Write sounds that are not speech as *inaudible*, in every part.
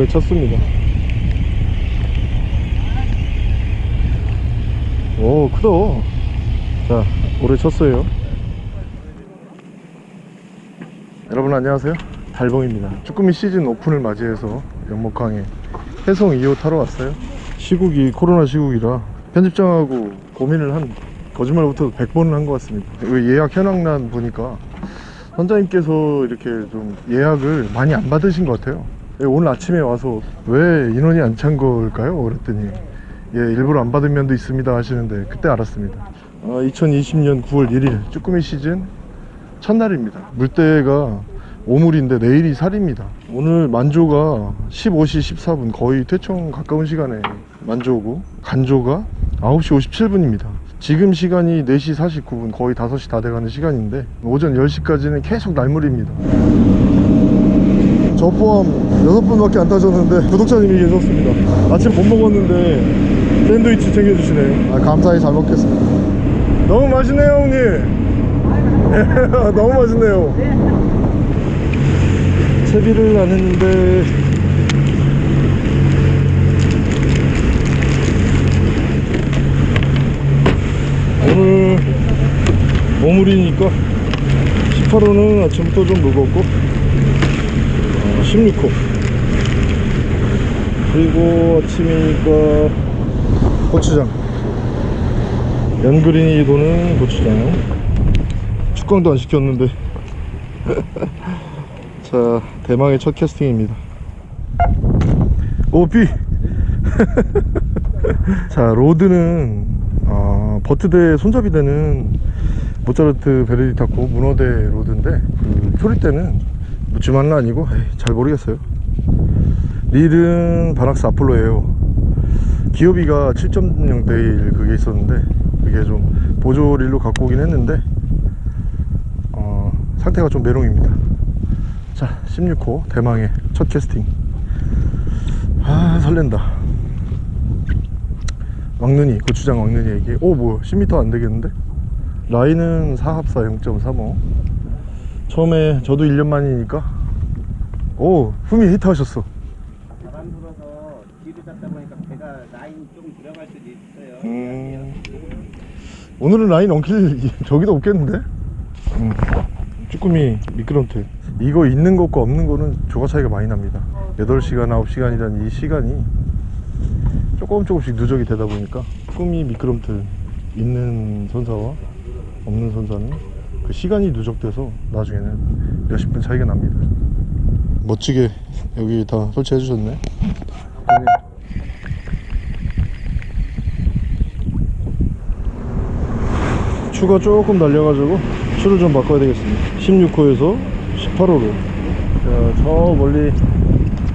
올해 쳤습니다. 오 크다. 자 올해 쳤어요. 여러분 안녕하세요. 달봉입니다. 쭈꾸미 시즌 오픈을 맞이해서 연목항에 해성 2호 타러 왔어요. 시국이 코로나 시국이라 편집장하고 고민을 한 거짓말부터 100번은 한것 같습니다. 왜 예약 현황란 보니까 선장님께서 이렇게 좀 예약을 많이 안 받으신 것 같아요. 예, 오늘 아침에 와서 왜 인원이 안 찬 걸까요? 그랬더니 예 일부러 안 받은 면도 있습니다 하시는데 그때 알았습니다. 아, 2020년 9월 1일 쭈꾸미 시즌 첫날입니다. 물때가 오물인데 내일이 살입니다. 오늘 만조가 15시 14분 거의 퇴청 가까운 시간에 만조고 간조가 9시 57분입니다. 지금 시간이 4시 49분 거의 5시 다 돼가는 시간인데 오전 10시까지는 계속 날물입니다 저 포함 6분밖에 안 따졌는데 구독자님이 계셨습니다. 아침 못 먹었는데 샌드위치 챙겨주시네요 아, 감사히 잘 먹겠습니다. 너무 맛있네요 형님. *laughs* 너무 맛있네요. 채비를 안 했는데. 오늘 오물이니까 18호는 아침부터 좀 무겁고 어, 16호 그리고 아침이니까 고추장. 연그린이 도는 고추장. 축광도 안 시켰는데. *laughs* 자 대망의 첫 캐스팅입니다. 오비 *laughs* 자 로드는 아, 버트대 손잡이대는 모차르트 베르디타코 문어대 로드인데 그 초리대는 무치만은 아니고 에이, 잘 모르겠어요. 릴은 바낙스 아폴로예요. 기어비가 7.0대 1 그게 있었는데 그게 좀 보조 릴로 갖고 오긴 했는데 어, 상태가 좀 메롱입니다. 자 16호 대망의 첫 캐스팅. 아 설렌다. 왕눈이 고추장 왕눈이에게 오 뭐야 10m 안 되겠는데? 라인은 4합사 0.35 처음에 저도 1년 만이니까. 오 후미 히트 하셨어. 바람 불어서 뒤로 잡다 보니까 배가 라인 좀 들어갈 수도 있어요. 음, 오늘은 라인 엉킬 *laughs* 저기도 없겠는데? 음, 쭈꾸미 미끄럼틀. 이거 있는 것과 없는 거는 조가 차이가 많이 납니다. 8시간 9시간이란 이 시간이 조금 조금씩 누적이 되다 보니까 쭈꾸미 미끄럼틀 있는 선사와 없는 선사는 그 시간이 누적돼서 나중에는 몇십 분 차이가 납니다. 멋지게 여기 다 설치해 주셨네. 추가 조금 날려가지고 추를 좀 바꿔야 되겠습니다. 16호에서 18호로. 자, 저 멀리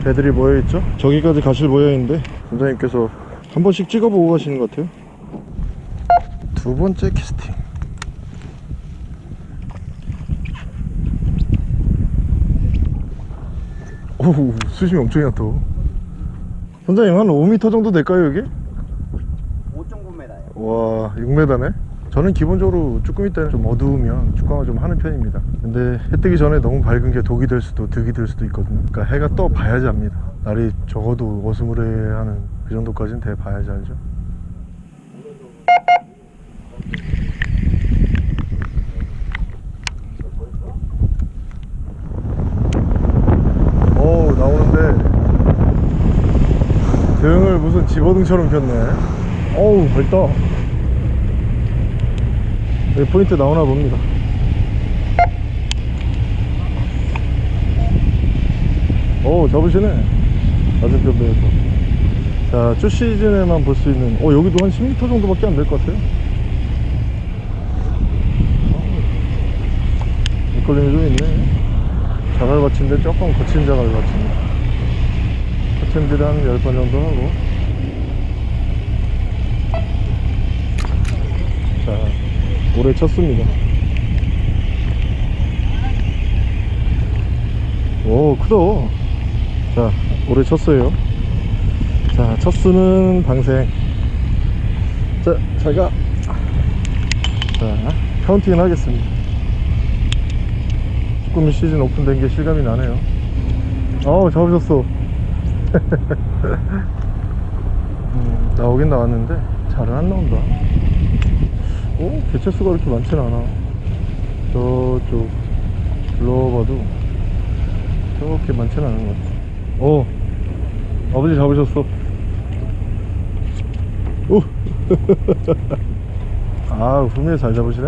배들이 모여있죠? 저기까지 가실 모양인데 선장님께서 한 번씩 찍어보고 가시는 것 같아요. 두 번째 캐스팅 오 수심이 엄청 얕어 선장님 한 5m 정도 될까요 여기? 5.9m예요. 와 6m네? 저는 기본적으로 쭈꾸미 때는 좀 어두우면 축광을 좀 하는 편입니다. 근데 해 뜨기 전에 너무 밝은 게 독이 될 수도 득이 될 수도 있거든요. 그러니까 해가 떠 봐야지 압니다. 날이 적어도 어스무레하는 그 정도까지는 돼 봐야지 알죠 오 나오는데 등을 무슨 집어등처럼 폈네. 어우 밝다 여기 포인트 나오나 봅니다. 오 잡으시네. 맞은편 배에서. 자 쭈 시즌에만 볼 수 있는 어 여기도 한 10m 정도밖에 안 될 것 같아요. 밑걸림이 좀 있네. 자갈밭인데 조금 거친 자갈밭입니다 거침질을 한 10번 정도 하고 자 올해 쳤습니다. 오 크다. 자 올해 쳤어요. 자 첫수는 방생. 자 잘가 자 카운팅을 하겠습니다. 쭈꾸미 시즌 오픈된 게 실감이 나네요. 어우 잡으셨어. *laughs* 음, 나오긴 나왔는데 잘은 안 나온다 오 개체수가 그렇게 많진 않아 저쪽 불러봐도 저렇게 많진 않은 것 같아 오 아버지 잡으셨어 오 *laughs* 아, 분명히 잘 잡으시네.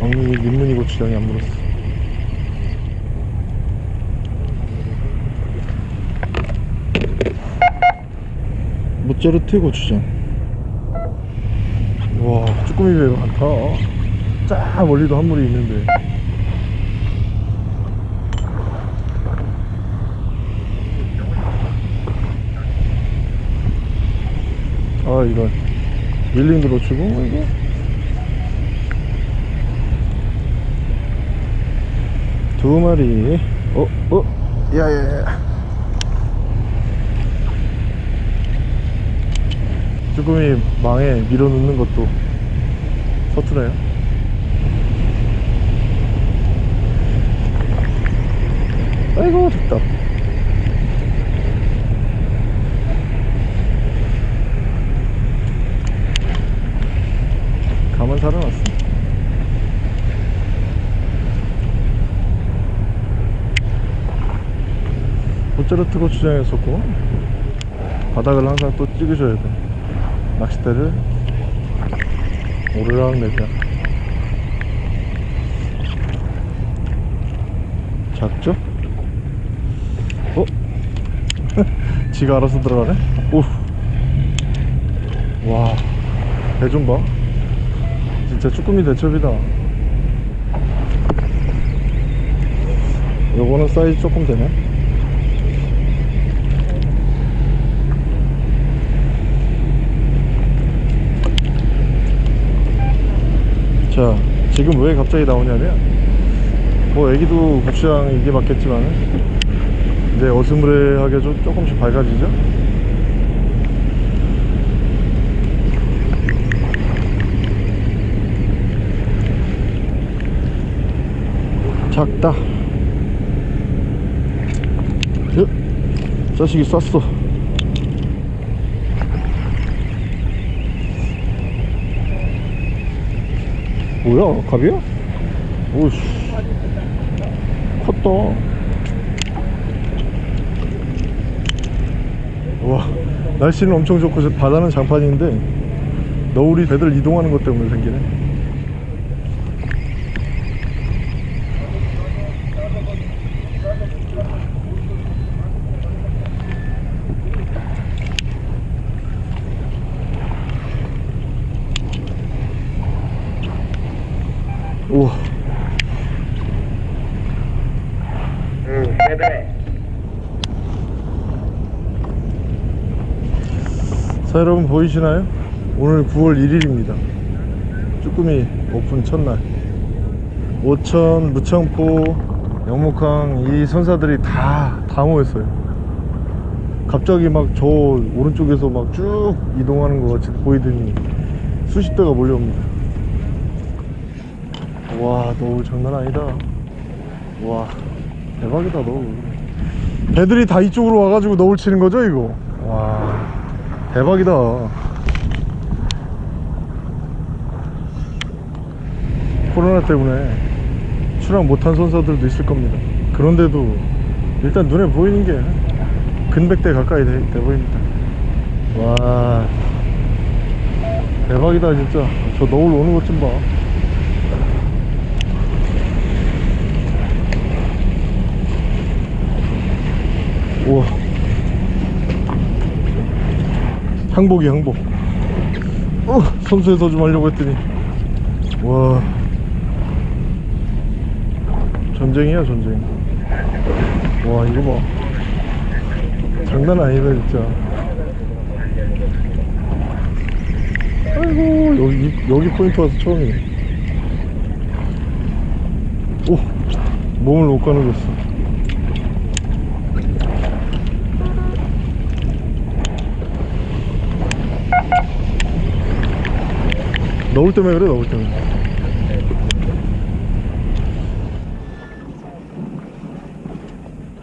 엉이 민문이 고추장이 안 물었어. 모짜르트 고추장. 와, 쭈꾸미 배가 많다. 쫙 멀리도 한 물이 있는데. 아, 이건 밀링도 놓치고, 이거. 두 마리. 어, 어, 야, 야, 야. 쭈꾸미 망에 밀어넣는 것도 서투네요. 아이고, 됐다. 가만 살아났어. 모짜르트 고추장에 었고 바닥을 항상 또 찍으셔야 돼. 낚싯대를 오르락 내리락. 작죠? 어? *laughs* 지가 알아서 들어가네? 오. 와, 배좀 봐. 진짜 쭈꾸미 대첩이다. 요거는 사이즈 조금 되네. 자, 지금 왜 갑자기 나오냐면, 뭐, 애기도 고추장 이게 맞겠지만, 이제 어스무레하게 좀 조금씩 밝아지죠? 작다. 여, 자식이 쌌어. 뭐야, 갑이야? 오씨, 컸다. 와, 날씨는 엄청 좋고 저 바다는 장판인데 너울이 배들 이동하는 것 때문에 생기네. 우와. 응, 네네. 보이시나요? 오늘 9월 1일입니다. 쭈꾸미 오픈 첫날. 오천, 무창포, 영목항 이 선사들이 다, 다 모였어요. 갑자기 막 저 오른쪽에서 막 쭉 이동하는 것 같이 보이더니 수십 대가 몰려옵니다. 와 너울 장난 아니다. 와 대박이다 너울 배들이 다 이쪽으로 와가지고 너울 치는 거죠 이거? 와 대박이다. 코로나 때문에 출항 못한 선사들도 있을 겁니다. 그런데도 일단 눈에 보이는 게 근백대 가까이 돼, 돼 보입니다. 와. 대박이다 진짜. 저 너울 오는 것 좀봐. 우와 항복이 항복. 어, 선수에서 좀 하려고 했더니. 와. 전쟁이야 전쟁. 와 이거 봐. 장난 아니다 진짜. 아이고 여기 여기 포인트 와서 처음이네. 오 몸을 못 가누겠어 너울 때문에 그래 너울 때문에.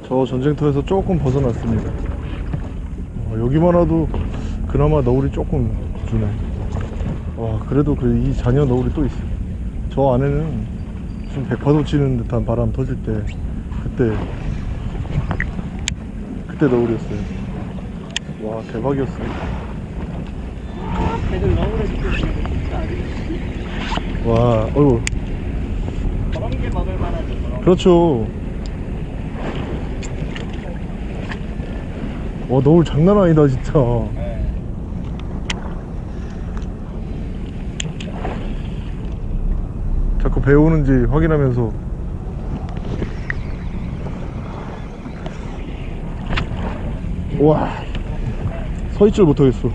저 전쟁터에서 조금 벗어났습니다. 어, 여기만 와도 그나마 너울이 조금 주네. 와 그래도 그 이 잔여 너울이 또 있어. 저 안에는 좀 백파도 치는 듯한 바람 터질 때 그때 그때 너울이었어요. 와 대박이었어요. 진짜 와 어이구 저런 게 먹을 만하죠 저런 그렇죠. 와 너울 장난 아니다 진짜. 네. 자꾸 배우는지 확인하면서. 와 서 있질 못하겠어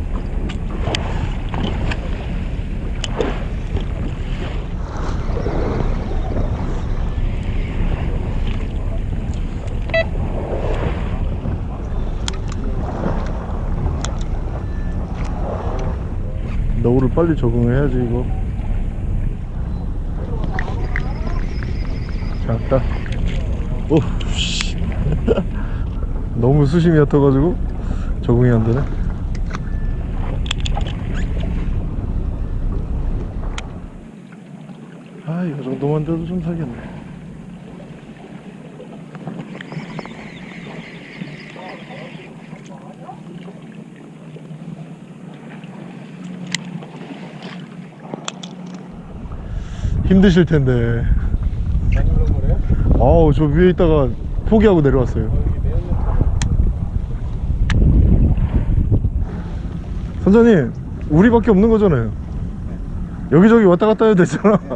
너울을 빨리 적응해야지 이거. 작다 오씨. *laughs* 너무 수심이 얕아가지고 적응이 안 되네. 아 이거 정도만 돼도 좀 살겠네 힘드실 텐데? 아우 저 위에 있다가 포기하고 내려왔어요. 선장님 우리밖에 없는 거잖아요. 여기저기 왔다 갔다 해도 되잖아. *laughs*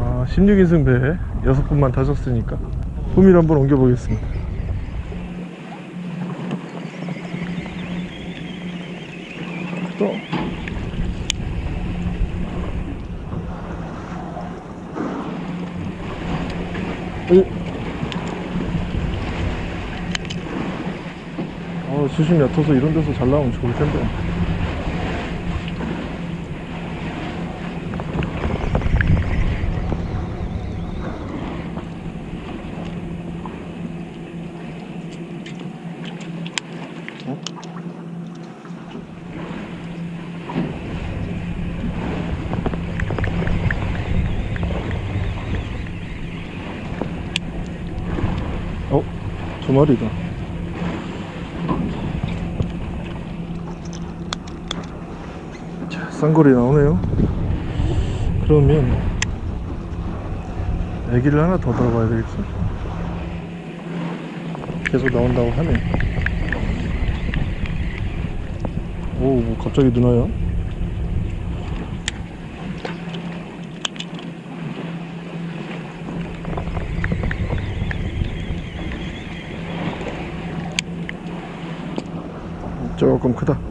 아 16인승 배 6분만 타셨으니까. 후미를 한번 옮겨보겠습니다 또 어? 어, 수심 얕아서 이런 데서 잘 나오면 좋을 텐데. 어? 어? 두 마리다. 자, 쌍거리 나오네요. 그러면 애기를 하나 더 들어봐야 되겠어. 계속 나온다고 하네. 오, 뭐 갑자기 누나야? 조금 크다.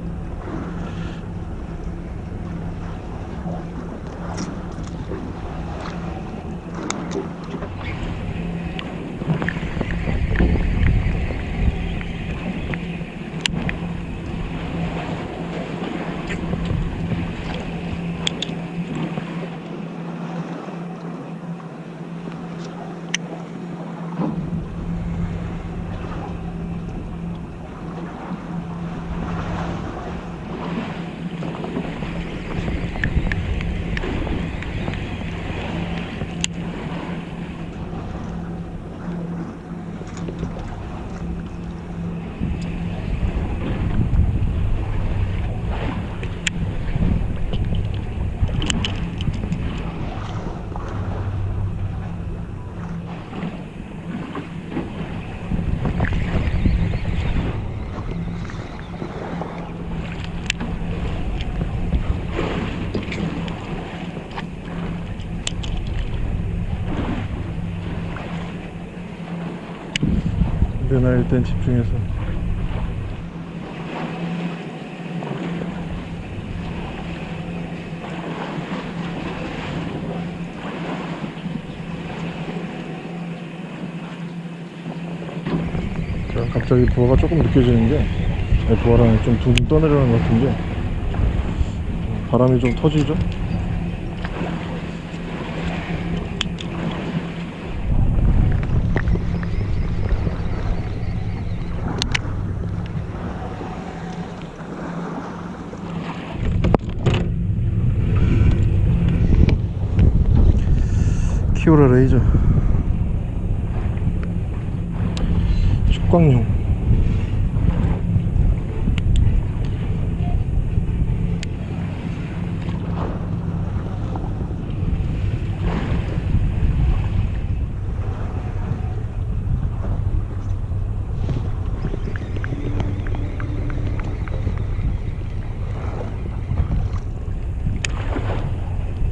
누나 일단 집중해서. 자, 갑자기 부하가 조금 느껴지는 게 네, 부하랑 좀 둥둥 떠내려가는 것 같은 게 바람이 좀 터지죠? 피오라 레이저 축광용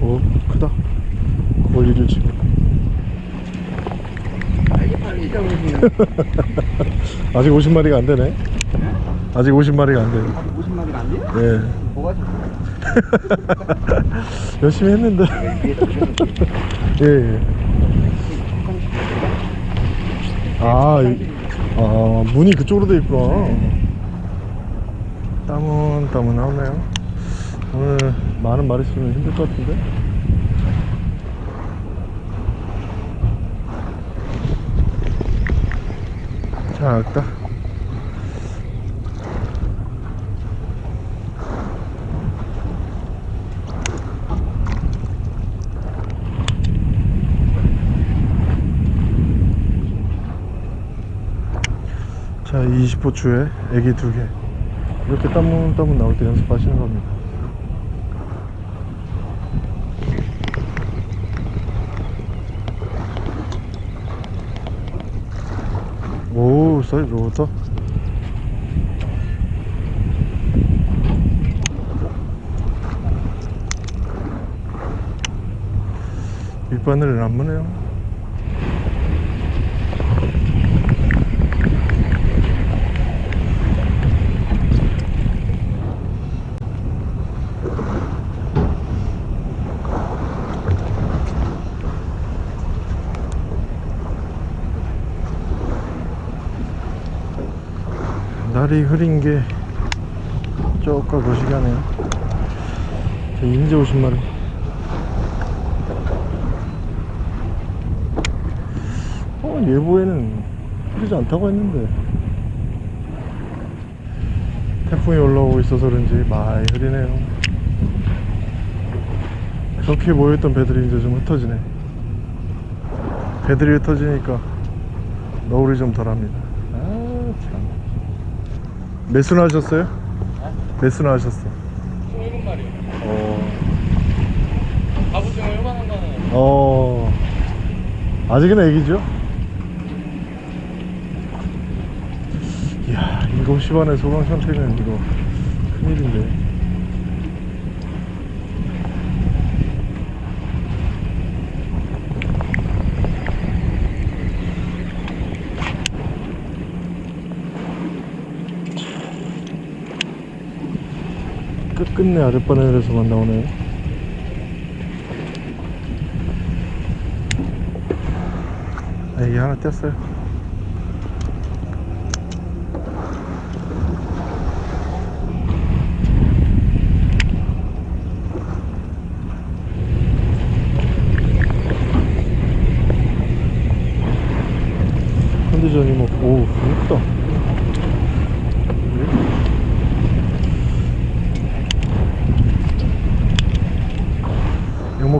오 크다 거리를 지금 빨리 빨리 잡으시면 *laughs* 아직 50마리가 안 되네. 아직 50마리가 안 돼요 50마리가 안 돼요? 예. 뭐가 좀 *laughs* 열심히 했는데. *laughs* 예, 예. 아, 이- 아 문이 그쪽으로 돼 있구나. 땀은 땀은 나오네요. 오늘 많은 말 있으면 힘들 것 같은데 작다. 자 20호추에 애기 두개. 이렇게 따문따문 나올 때 연습하시는 겁니다 오 사이즈 좋다. 밑바늘은 안 무네요 날이 흐린 게 쪼까 거시기 하네요. 자, 이제 50마리 어 예보에는 흐리지 않다고 했는데. 태풍이 올라오고 있어서 그런지 많이 흐리네요. 그렇게 모여있던 배들이 이제 좀 흩어지네. 배들이 흩어지니까 너울이 좀 덜합니다 몇 수나 하셨어요? 몇 수나 하셨어? 27마리요. 어, 갑오징어 요만한 거는 어 아직은 애기죠? 이야 7시 반에 소강 상태면 이거 큰일인데 끝끝내 아랫바늘에서만 나오네요 애기 하나 뗐어요 컨디션이 뭐, 오, 예쁘다.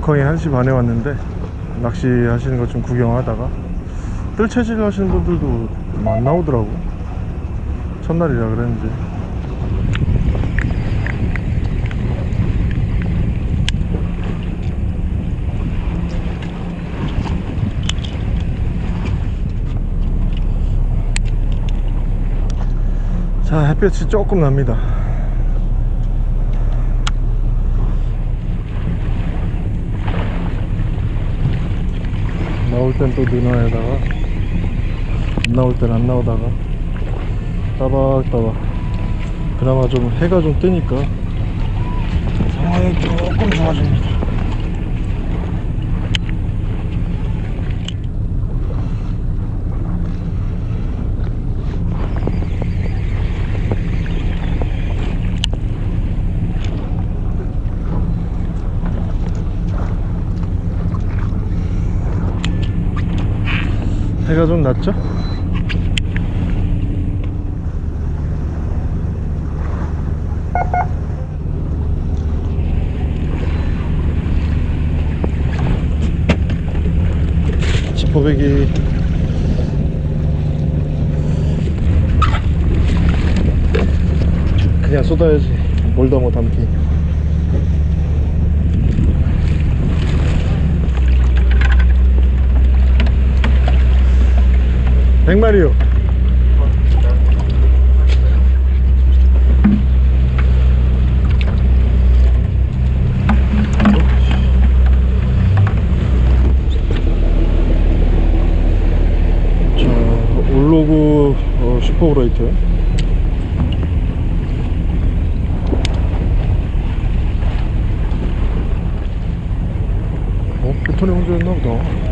영목항에 1시 반에 왔는데 낚시 하시는 것 좀 구경하다가 뜰채질 하시는 분들도 안 나오더라고. 첫날이라 그랬는지. 자 햇볕이 조금 납니다 나올 땐 또 누나에다가 안 나올 땐 안 나오다가 따박따박. 그나마 좀 해가 좀 뜨니까. 상황이 조금 좋아집니다 좀 낮죠? 소백이 그냥 쏟아야지 뭘다 뭐 담기 백마리요 자, 올로그 어, 슈퍼브라이트 어? 패턴이 혼자였나 보다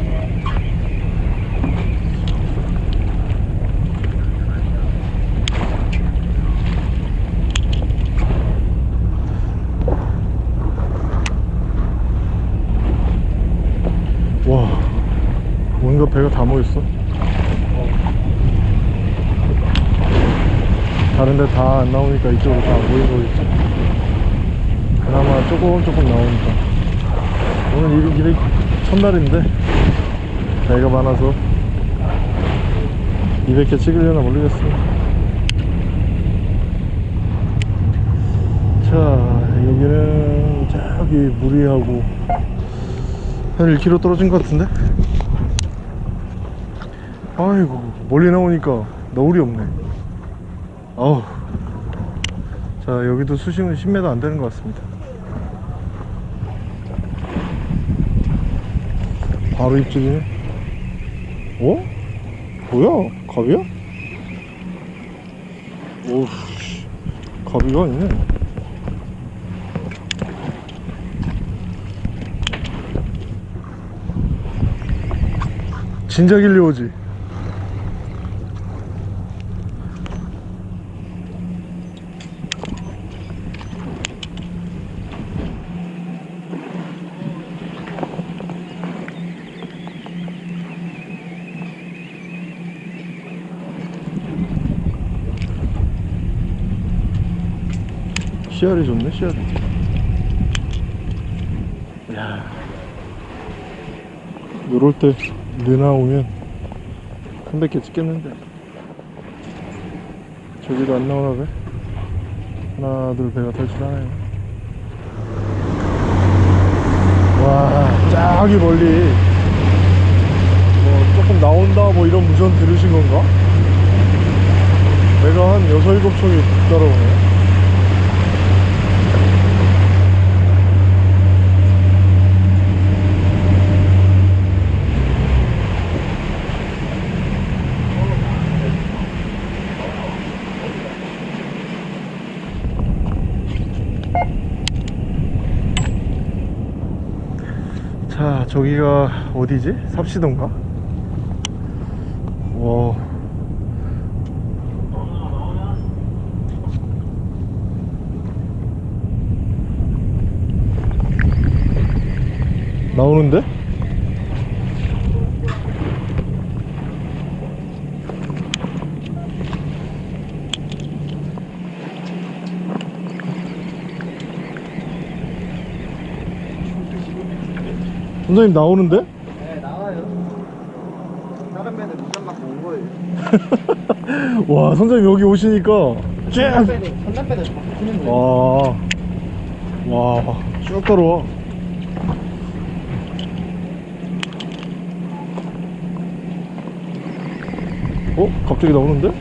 와 뭔가 배가 다 모였어 다른데 다 안 나오니까 이쪽으로 다 모인 거겠지 그나마 조금 조금 나오니까. 오늘 일, 일이 첫날인데 배가 많아서 200개 찍으려나 모르겠습니다. 자 여기는 저기 무리하고 한 1km 떨어진 것 같은데? 아이고 멀리 나오니까 너울이 없네 어우. 자 여기도 수심은 10m 안 되는 것 같습니다. 바로 입질이네. 어? 뭐야? 갑이야? 오우 씨, 갑이가 아니네. 진작 일리 오지 씨알이 좋네 씨알이 야. 요럴 때 느나 오면 한백개 찍겠는데. 저기도 안 나오나 배? 하나 둘 배가 탈출하네요 와 저기 멀리. 뭐 조금 나온다 뭐 이런 무전 들으신 건가? 배가 한 여섯 일곱 척이 따라오네 자 저기가 어디지? 삽시도인가? 와 나오는데? 선생님 나오는데? 네 나와요 다른 배들 무전 맞고 온 거예요 *laughs* 와 선생님 여기 오시니까 전남 배들 막 붙는 거예요 와, 와, 쭉 따라와. 어? 갑자기 나오는데?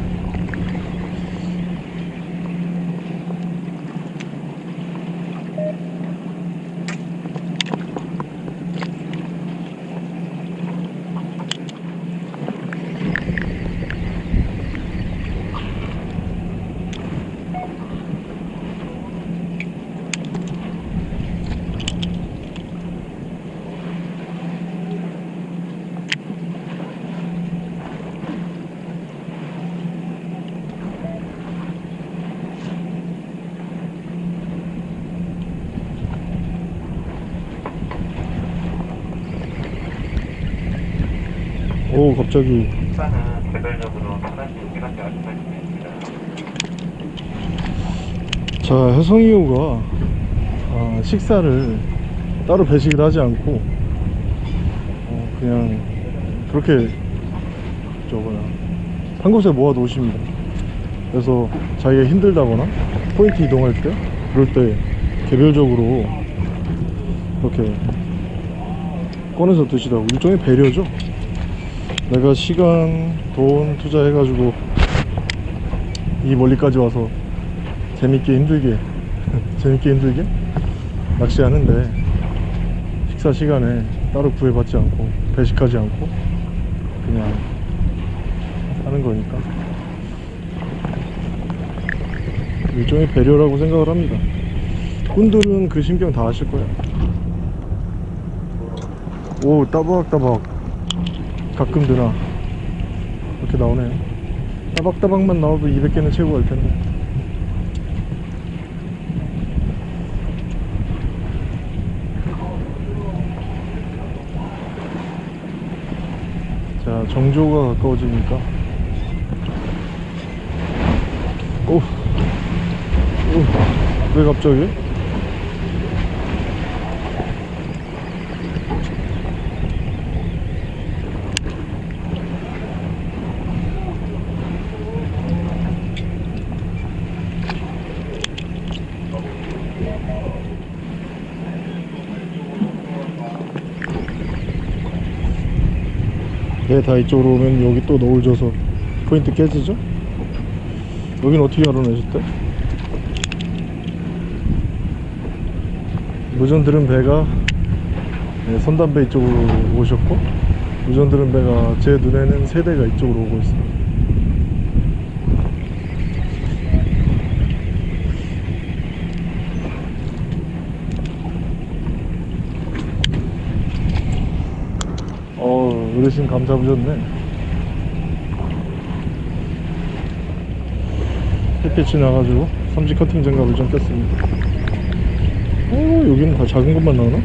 오, 갑자기. 식사는 개별적으로 하나씩 시간대 하시면 됩니다. 자, 혜성이호가 아, 식사를 따로 배식을 하지 않고 어, 그냥 그렇게 저 뭐야. 한 곳에 모아 놓으십니다. 그래서 자기가 힘들다거나 포인트 이동할 때 그럴 때 개별적으로 이렇게 꺼내서 드시라고. 일종의 배려죠. 내가 시간 돈 투자해 가지고 이 멀리까지 와서 재밌게 힘들게 재밌게 힘들게? 낚시하는데 식사 시간에 따로 구애받지 않고 배식하지 않고 그냥 하는 거니까. 일종의 배려라고 생각을 합니다. 꾼들은 그 신경 다 아실 거예요 오 따박따박. 가끔 드나. 이렇게 나오네 따박따박만 나와도 200개는 채우고 갈 텐데 자 정조가 가까워지니까. 오, 오, 왜 갑자기? 네, 다 이쪽으로 오면 여기 또 노을 져서 포인트 깨지죠? 여긴 어떻게 알아내셨대? 무전 들은 배가 네, 선담배 이쪽으로 오셨고 무전 들은 배가 제 눈에는 세 대가 이쪽으로 오고 있습니다 어 어르신 감 잡으셨네. 햇빛이 나가지고 삼지 커팅 장갑을 좀 꼈습니다. 어 여기는 다 작은 것만 나오나?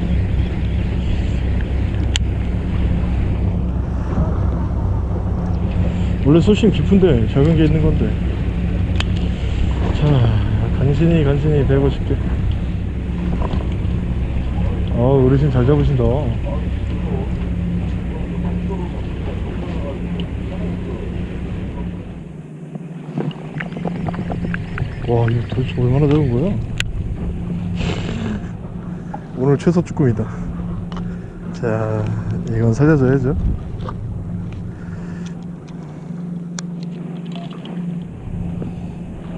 원래 수심 깊은데 작은 게 있는 건데. 자 간신히 간신히 150개 아 어르신 잘 잡으신다 와 이거 도대체 얼마나 작은 거야? 오늘 최소 쭈꾸미다. 자 이건 살려줘야죠.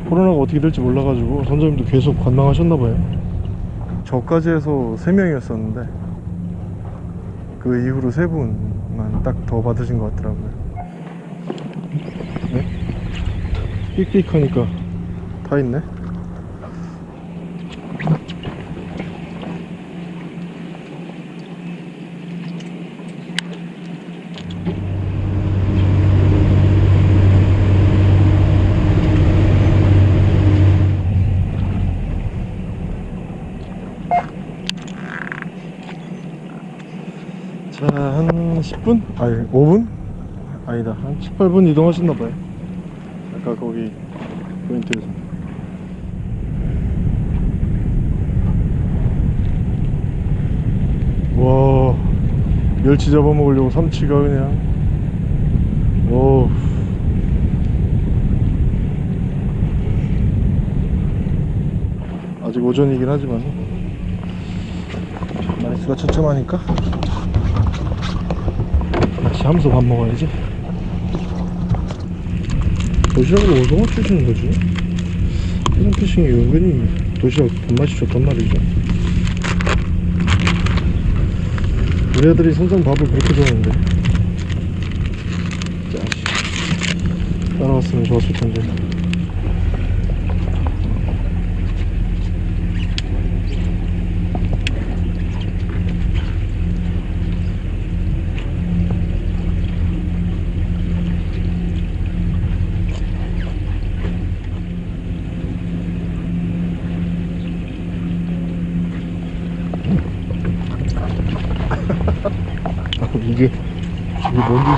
코로나가 어떻게 될지 몰라가지고 선장님도 계속 관망하셨나봐요. 저까지 해서 3명이었었는데 그 이후로 3분만 딱 더 받으신 것 같더라고요. 네? 삑삑하니까 다 있네 자, 한 10분? 아니, 5분? 아니다, 한 18분 이동하셨나봐요. 아까 거기 포인트에서. 와, 멸치 잡아먹으려고 삼치가 그냥. 오. 아직 오전이긴 하지만. 마리수가 처참하니까. 같이 하면서 밥 먹어야지. 도시락으로 오징어 주시는 거지? 해상 피싱이 은근히 도시락 밥맛이 좋단 말이죠 애들이 선상 밥을 그렇게 좋아하는데. 자식 따라왔으면 좋았을 텐데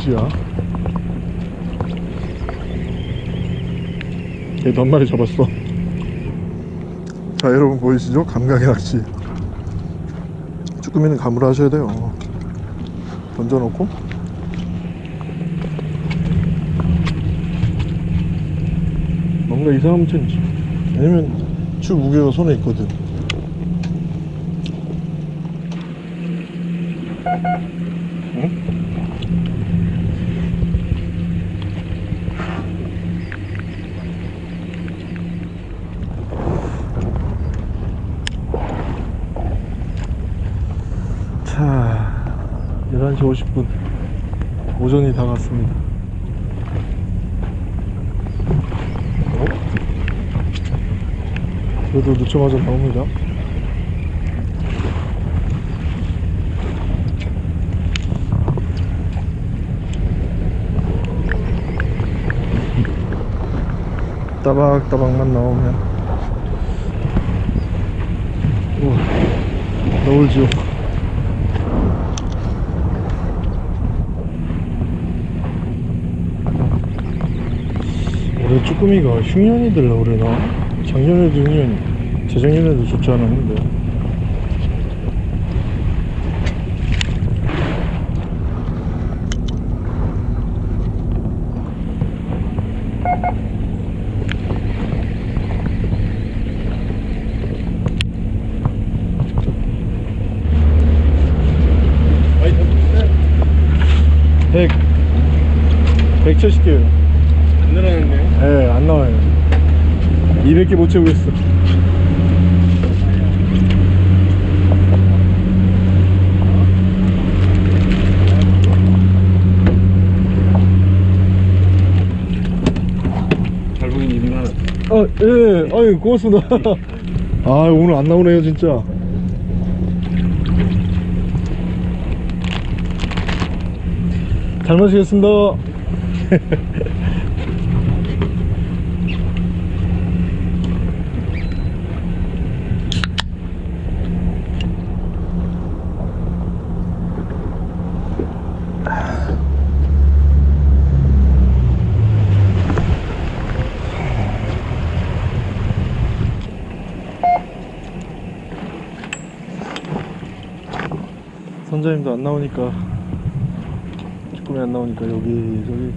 짓이야. 얘도 한 마리 잡았어. 자 여러분 보이시죠? 감각의 낚시. 쭈꾸미는 감으로 하셔야 돼요. 던져놓고. 뭔가 이상하면 천지. 아니면 추 무게가 손에 있거든. 그래도 늦자마자 나옵니다. 따박따박만 나오면. 우와 너울 지옥 올해 쭈꾸미가 흉년이 들라 그러나? 작년에도 흉년이 재작년에도 좋지 않았는데 100 170개요 안 늘어났네요 예, 안 나와요. 200개 못 채우겠어. 잘 보이는 이름 하나 아, 예, 아유, 고맙습니다. *laughs* 아, 오늘 안 나오네요, 진짜. 잘 마시겠습니다. *laughs* 선장님도 안 나오니까 쭈꾸미 안 나오니까 여기 저기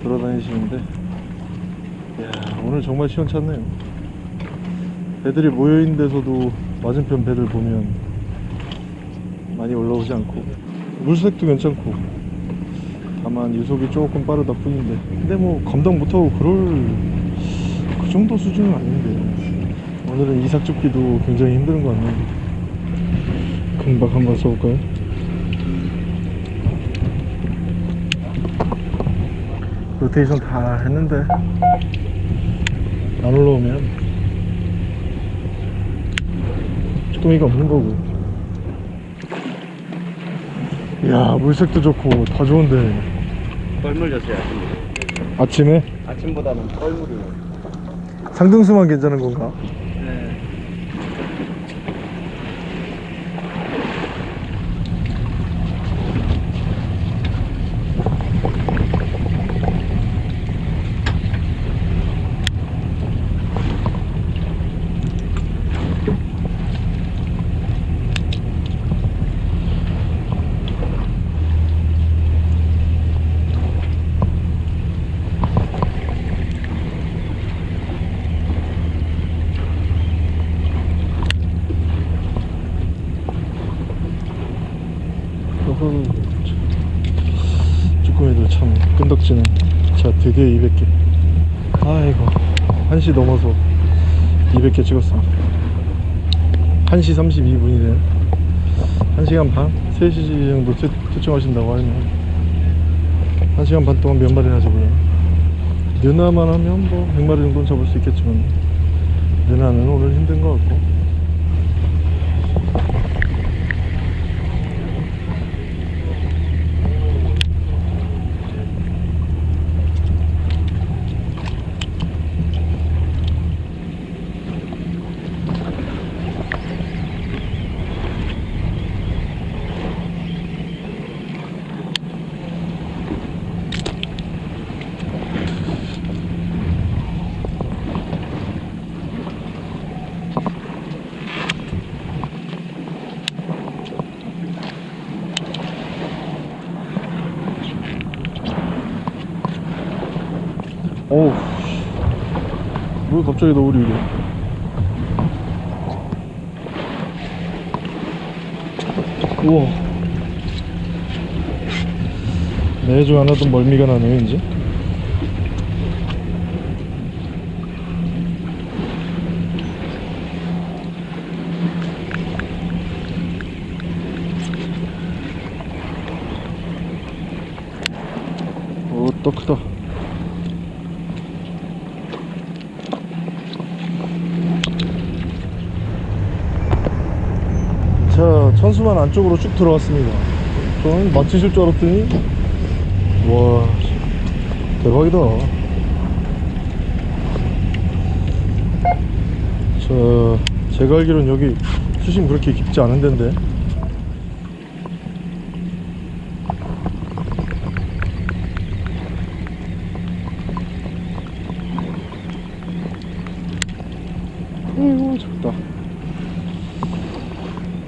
돌아다니시는데. 이야 오늘 정말 시원찮네요. 배들이 모여있는 데서도 맞은편 배들 보면 많이 올라오지 않고. 물색도 괜찮고. 다만 유속이 조금 빠르다 뿐인데. 근데 뭐 감당 못하고 그럴 그 정도 수준은 아닌데 오늘은 이삭 줍기도 굉장히 힘든 것 같네요 금박 한번 써볼까요? 로테이션 다 했는데 안 올라오면 쭈꾸미가 없는 거고 이야 물색도 좋고 다 좋은데 뻘물 줬어요 아침에. 아침에 아침보다는 뻘물이. 상등수만 괜찮은 건가? 네. 어허, 참. 쭈꾸미도 참 끈덕지네 자 드디어 200개. 아이고 1시 넘어서 200개 찍었습니다. 1시 32분이네 1시간 반? 3시 정도 퇴, 퇴청하신다고 하면 1시간 반 동안 몇 마리나 잡으려나 느나만 하면 뭐 100마리 정도는 잡을 수 있겠지만 느나는 오늘 힘든 것 같고 어우 뭐 갑자기 너울이 이래 우와. 매주 안 하던 멀미가 나네요 이제 오또 크다 자 천수만 안쪽으로 쭉 들어왔습니다. 저는 맞히실 줄 알았더니 와 대박이다. 자 제가 알기로는 여기 수심 그렇게 깊지 않은 데인데 어이구 작다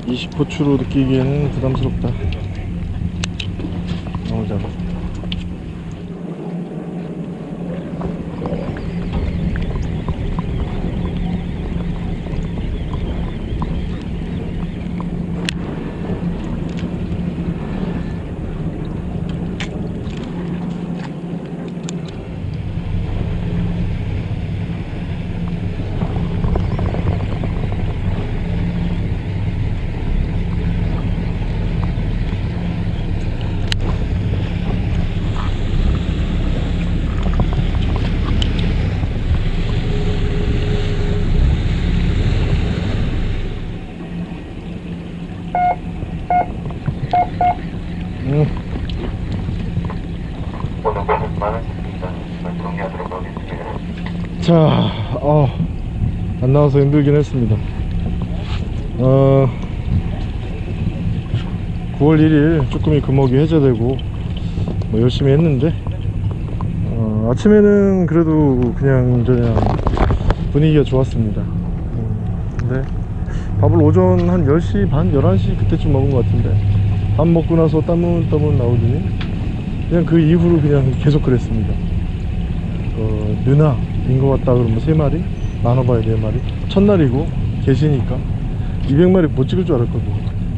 20호추로 느끼기에는 부담스럽다 너무 작아 음. 오늘 고생 많으셨습니다. 이만 정리하도록 하겠습니다. 자, 어, 안 나와서 힘들긴 했습니다. 어, 9월 1일 쭈꾸미 금어기 해제되고 뭐 열심히 했는데 어, 아침에는 그래도 그냥 저냥 분위기가 좋았습니다. 음, 근데 밥을 오전 한 10시 반, 11시 그때쯤 먹은 것 같은데 밥 먹고 나서 따문따문 나오더니 그냥 그 이후로 그냥 계속 그랬습니다. 어, 누나인 것 같다 그러면 세 마리? 나눠봐야 네 마리? 첫날이고 계시니까 200마리 못 찍을 줄 알았거든요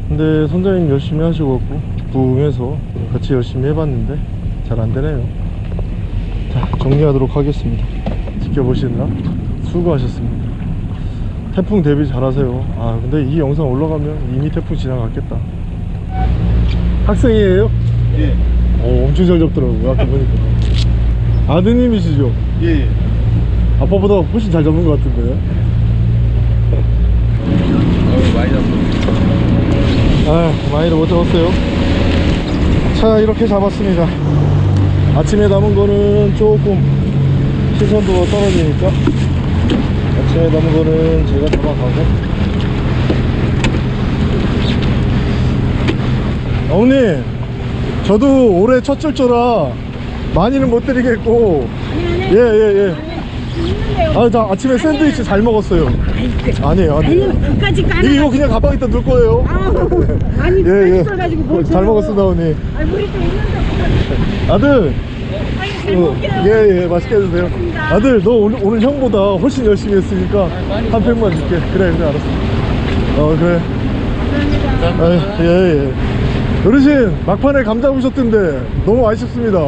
근데 선장님 열심히 하셔갖고 부응해서 같이 열심히 해봤는데 잘 안되네요. 자 정리하도록 하겠습니다. 지켜보시느라 수고하셨습니다. 태풍 대비 잘하세요. 아 근데 이 영상 올라가면 이미 태풍 지나갔겠다. 학생이에요? 예. 오 엄청 잘 잡더라고요. 아까 보니까 아드님이시죠? 예. 아빠보다 훨씬 잘 잡는 것 같은데 어, 많이 잡고. 아 많이도 못 잡았어요 자 이렇게 잡았습니다 아침에 담은 거는 조금 시선도가 떨어지니까 아침에 담은 거는 제가 잡아가고 어머님 저도 올해 첫 출조라 많이는 못 드리겠고. 예예예. 아, 저 아침에 샌드위치 잘 먹었어요. 아니에요 아니에요. 끝까지 까나 이거, 이거 그냥 가방 에다 넣을 거예요. 아니 *laughs* 예, 예. 뭘잘 먹었습니다 어머니. 아니 우리 또 있는데 아들. 아니 잘 어, 먹게요. 예, 예, 맛있게 해주세요. 아들, 너 오늘, 오늘 형보다 훨씬 열심히 했으니까 한 팩만 줄게. 그래, 그래, 알았어. 어, 그래. 아, 예, 예. 어르신, 막판에 감 잡으셨던데 너무 아쉽습니다.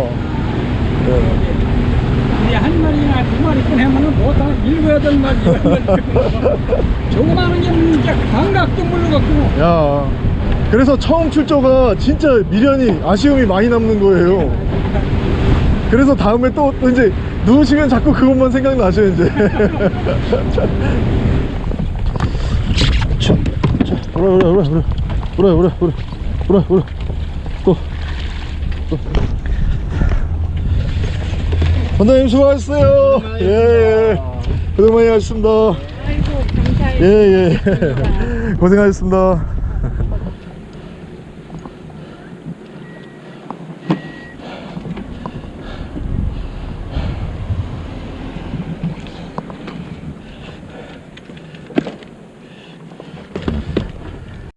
예. 우리 한 마리나 두 마리뿐 하면은 보통 일곱 여덟 마리 *laughs* 조그마한 게 진짜 감각도 모르겠고 야, 그래서 처음 출조가 진짜 미련이, 아쉬움이 많이 남는 거예요. 그래서 다음에 또, 또 이제 누우시면 자꾸 그것만 생각나셔, 이제. 자, *laughs* 자, 오라, 오라, 오라, 오라, 오라, 오라, 오라, 오라, 오라, 또, 또. 선장님 수고하셨어요. 예, 예. 고생 많이 하셨습니다. 아이고 감사해요 예, 예. *laughs* 고생하셨습니다.